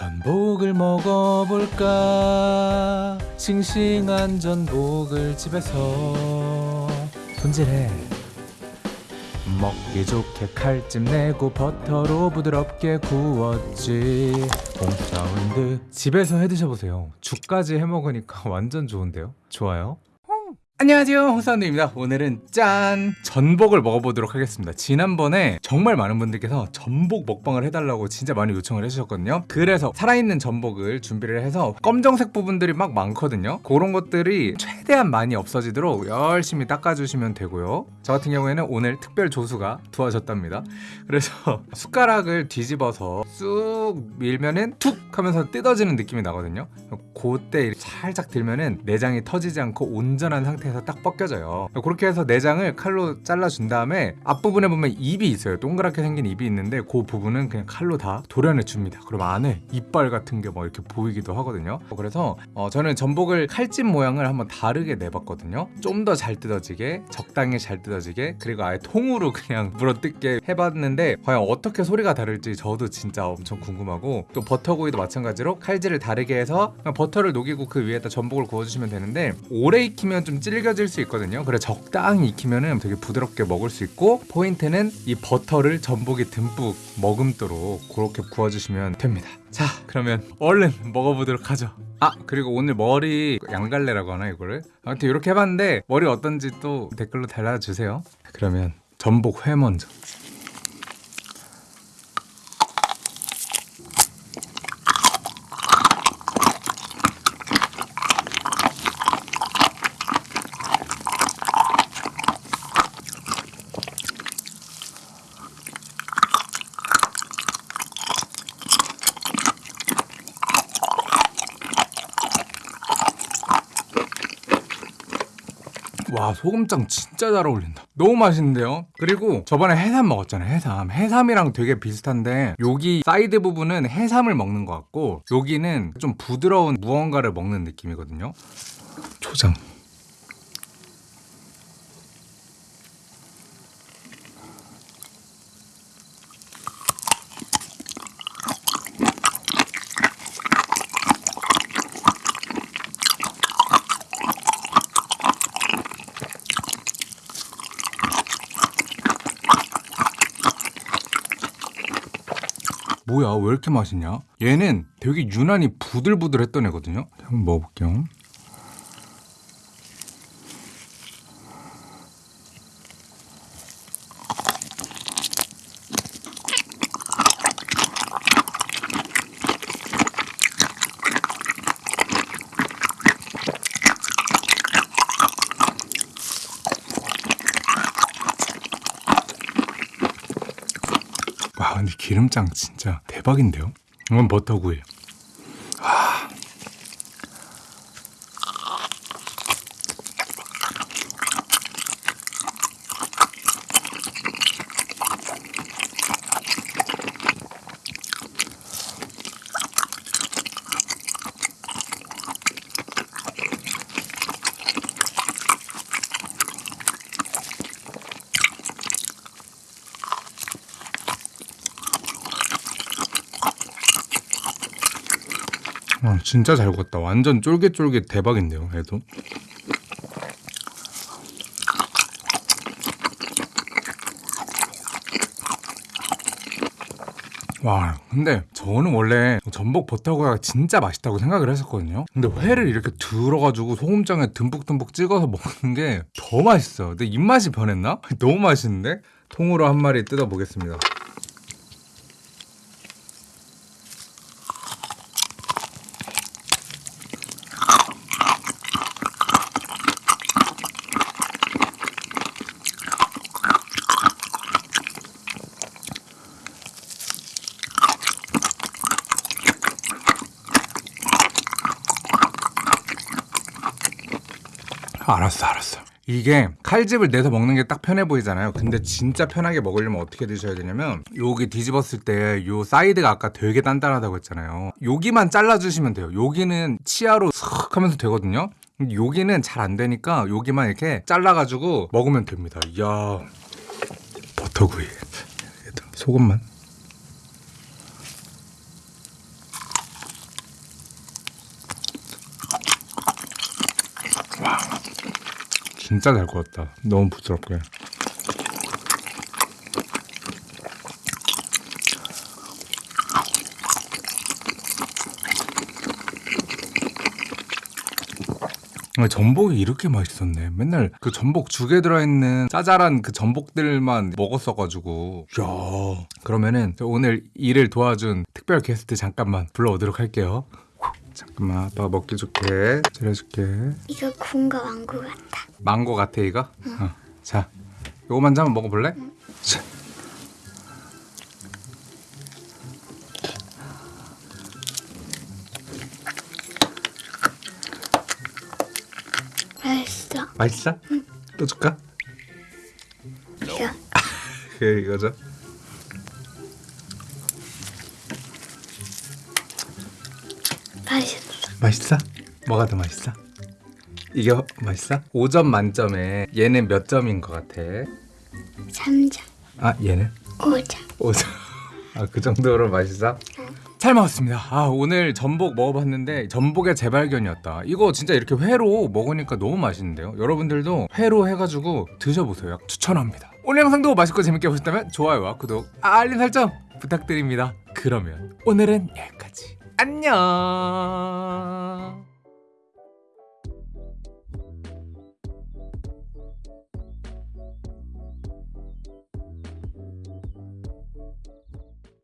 전복을 먹어볼까? 싱싱한 전복을 집에서. 손질해. 먹기 좋게 칼집 내고 버터로 부드럽게 구웠지. 홈사운드. 집에서 해 드셔보세요. 죽까지 해 먹으니까 완전 좋은데요? 좋아요 안녕하세요 홍사운드입니다. 오늘은 짠! 전복을 먹어보도록 하겠습니다. 지난번에 정말 많은 분들께서 전복 먹방을 해달라고 진짜 많이 요청을 해주셨거든요. 그래서 살아있는 전복을 준비를 해서 검정색 부분들이 막 많거든요. 그런 것들이 최대한 많이 없어지도록 열심히 닦아주시면 되고요. 저 같은 경우에는 오늘 특별 조수가 도와줬답니다. 그래서 숟가락을 뒤집어서 쑥 밀면은 툭 하면서 뜯어지는 느낌이 나거든요. 그때 살짝 들면은 내장이 터지지 않고 온전한 상태 에서 딱 벗겨져요. 그렇게 해서 내장을 칼로 잘라준 다음에 앞부분에 보면 입이 있어요. 동그랗게 생긴 입이 있는데 그 부분은 그냥 칼로 다 도려내 줍니다. 그럼 안에 이빨 같은 게막 이렇게 보이기도 하거든요. 그래서 어, 저는 전복을 칼집 모양을 한번 다르게 내봤거든요. 좀 더 잘 뜯어지게 적당히 잘 뜯어지게 그리고 아예 통으로 그냥 물어뜯게 해봤는데 과연 어떻게 소리가 다를지 저도 진짜 엄청 궁금하고 또 버터구이도 마찬가지로 칼질을 다르게 해서 버터를 녹이고 그 위에다 전복을 구워주시면 되는데 오래 익히면 좀 질겨질 수 있거든요. 그래 적당히 익히면 되게 부드럽게 먹을 수 있고 포인트는 이 버터를 전복이 듬뿍 머금도록 그렇게 구워주시면 됩니다. 자 그러면 얼른 먹어보도록 하죠. 아 그리고 오늘 머리 양갈래라고 하나 이거를? 아무튼 이렇게 해봤는데 머리 어떤지 또 댓글로 달아주세요. 그러면 전복 회 먼저 와 소금장 진짜 잘 어울린다. 너무 맛있는데요? 그리고 저번에 해삼 먹었잖아요 해삼. 해삼이랑 되게 비슷한데 여기 사이드 부분은 해삼을 먹는 것 같고 여기는 좀 부드러운 무언가를 먹는 느낌이거든요. 초장 뭐야? 왜 이렇게 맛있냐? 얘는 되게 유난히 부들부들했던 애거든요. 한번 먹어볼게요 와 근데 기름장 진짜 대박인데요? 이건 버터구이 와, 진짜 잘 구웠다. 완전 쫄깃쫄깃 대박인데요 얘도. 와 근데 저는 원래 전복 버터구이가 진짜 맛있다고 생각을 했었거든요. 근데 회를 이렇게 들어가지고 소금장에 듬뿍듬뿍 찍어서 먹는 게 더 맛있어요. 근데 입맛이 변했나? 너무 맛있는데? 통으로 한 마리 뜯어보겠습니다 알았어, 알았어. 이게 칼집을 내서 먹는 게 딱 편해 보이잖아요. 근데 진짜 편하게 먹으려면 어떻게 드셔야 되냐면 여기 뒤집었을 때 요 사이드가 아까 되게 단단하다고 했잖아요. 여기만 잘라주시면 돼요. 여기는 치아로 슥 하면서 되거든요. 여기는 잘 안 되니까 여기만 이렇게 잘라가지고 먹으면 됩니다. 이야 버터구이. 소금만. 와. 진짜 잘 구웠다. 너무 부드럽게. 아, 전복이 이렇게 맛있었네. 맨날 그 전복 죽에 들어있는 짜잘한 그 전복들만 먹었어가지고. 야 그러면은 저 오늘 일을 도와준 특별 게스트 잠깐만 불러오도록 할게요. 잠깐만 아빠가 먹기 좋게 차려줄게. 이거 군거 왕구 같다. 망고 같아 이거? 어. 자, 요거 먼저 한번 먹어볼래? 자. 맛있어. 맛있어? 또 줄까? 이거 이거죠. 맛있어. 맛있어? 뭐가 더 맛있어? 이게 어- 맛있어? 5점 만점에 얘는 몇 점인 것 같아? 3점, 아 얘는? 5점. 5점. 아 그 정도로 맛있어? 잘 먹었습니다. 아 오늘 전복 먹어봤는데 전복의 재발견이었다. 이거 진짜 이렇게 회로 먹으니까 너무 맛있는데요. 여러분들도 회로 해가지고 드셔보세요. 추천합니다. 오늘 영상도 맛있고 재밌게 보셨다면 좋아요와 구독, 알림 설정 부탁드립니다. 그러면 오늘은 여기까지. 안녕.